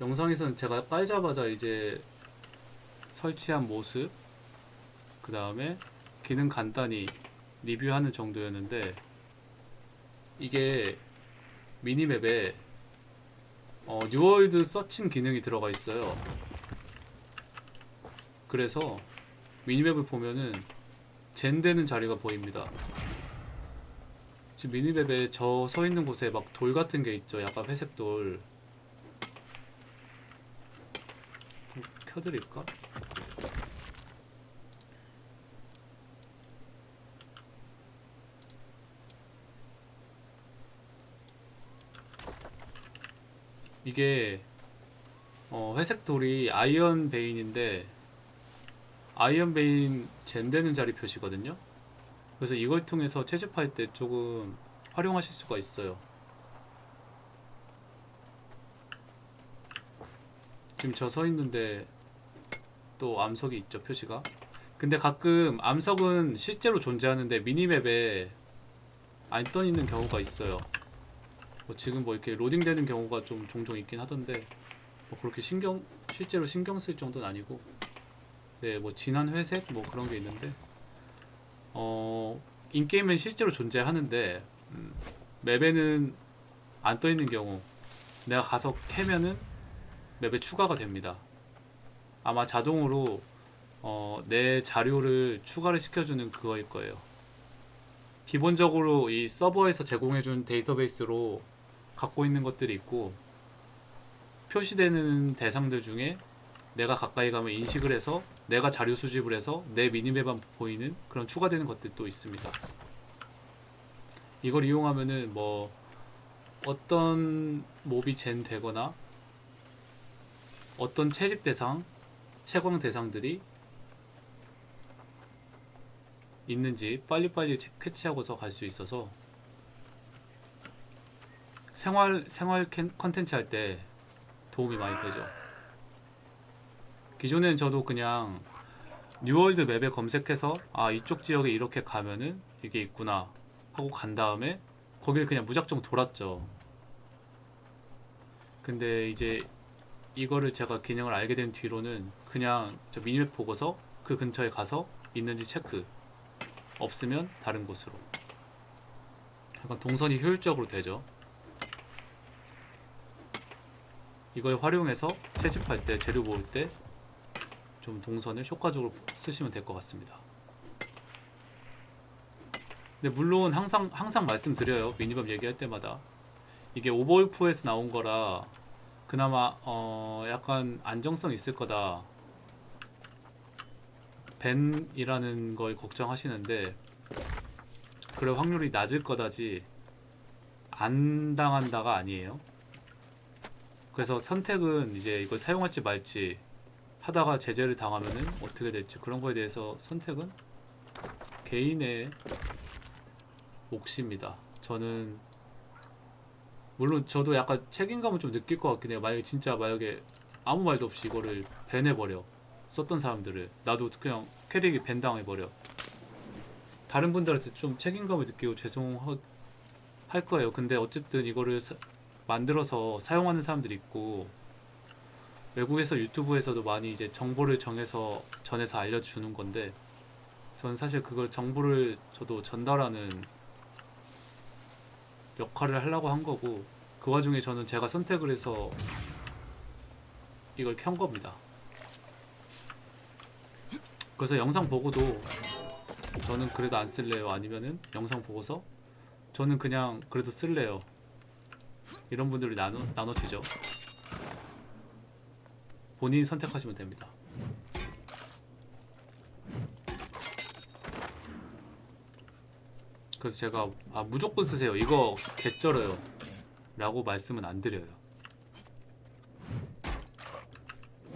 영상에서는 제가 깔자마자 이제 설치한 모습 그 다음에 기능 간단히 리뷰하는 정도였는데 이게 minimap에 어, New World searching 기능이 들어가 있어요. 그래서 minimap을 보면은 gen되는 자리가 보입니다. 지금 minimap에 저 서 있는 곳에 막 돌 같은 게 있죠. 약간 회색 돌 좀 켜드릴까? 이게 어, 회색 돌이 iron vein인데 iron vein gen되는 자리 표시거든요. 그래서 이걸 통해서 채집할 때 조금 활용하실 수가 있어요. 지금 저 서 있는데 또 암석이 있죠 표시가. 근데 가끔 암석은 실제로 존재하는데 미니맵에 안 떠 있는 경우가 있어요. 뭐 지금 뭐 이렇게 로딩되는 경우가 좀 종종 있긴 하던데 뭐 그렇게 신경 실제로 신경 쓸 정도는 아니고 네뭐 진한 회색 뭐 그런 게 있는데 어 인게임엔 실제로 존재하는데 음, 맵에는 안 떠 있는 경우 내가 가서 캐면은 맵에 추가가 됩니다 아마 자동으로 어, 내 자료를 추가를 시켜주는 그거일 거예요 기본적으로 이 서버에서 제공해준 데이터베이스로 갖고 있는 것들이 있고 표시되는 대상들 중에 내가 가까이 가면 인식을 해서 내가 자료 수집을 해서 내 미니맵만 보이는 그런 추가되는 것들도 있습니다. 이걸 이용하면은 뭐 어떤 mob이 gen 되거나 어떤 채집 대상, 채광 대상들이 있는지 빨리빨리 체- 캐치하고서 갈 수 있어서 생활 생활 캔- 컨텐츠 할 때 도움이 많이 되죠. 기존엔 저도 그냥 New World 맵에 검색해서 아 이쪽 지역에 이렇게 가면은 이게 있구나 하고 간 다음에 거기를 그냥 무작정 돌았죠. 근데 이제 이거를 제가 기능을 알게 된 뒤로는 그냥 저 미니맵 보고서 그 근처에 가서 있는지 체크. 없으면 다른 곳으로. 약간 동선이 효율적으로 되죠. 이걸 활용해서 채집할 때 재료 모을 때 좀 동선을 효과적으로 쓰시면 될 것 같습니다. 근데 물론 항상 항상 말씀드려요. 미니맵 얘기할 때마다. 이게 오버울프에서 나온 거라 그나마 어 약간 안정성 있을 거다 벤이라는 걸 걱정하시는데 그럴 확률이 낮을 거다지 안 당한다가 아니에요. 그래서 선택은 이제 이걸 사용할지 말지 하다가 제재를 당하면은 어떻게 될지 그런 거에 대해서 선택은 개인의 몫입니다. 저는 물론 저도 약간 책임감을 좀 느낄 것 같긴 해요. 만약에 진짜 만약에 아무 말도 없이 이거를 밴해버려 썼던 사람들을 나도 그냥 캐릭이 밴 당해버려 다른 분들한테 좀 책임감을 느끼고 죄송할 거예요. 근데 어쨌든 이거를 사- 만들어서 사용하는 사람들이 있고 외국에서 유튜브에서도 많이 이제 정보를 정해서 전해서 알려주는 건데 저는 사실 그걸 정보를 저도 전달하는 역할을 하려고 한 거고 그 와중에 저는 제가 선택을 해서 이걸 켠 겁니다. 그래서 영상 보고도 저는 그래도 안 쓸래요. 아니면은 영상 보고서 저는 그냥 그래도 쓸래요. 이런 분들이 나눠 나눠지죠. 본인이 선택하시면 됩니다. 그래서 제가 아 무조건 쓰세요. 이거 개쩔어요. 라고 말씀은 안 드려요.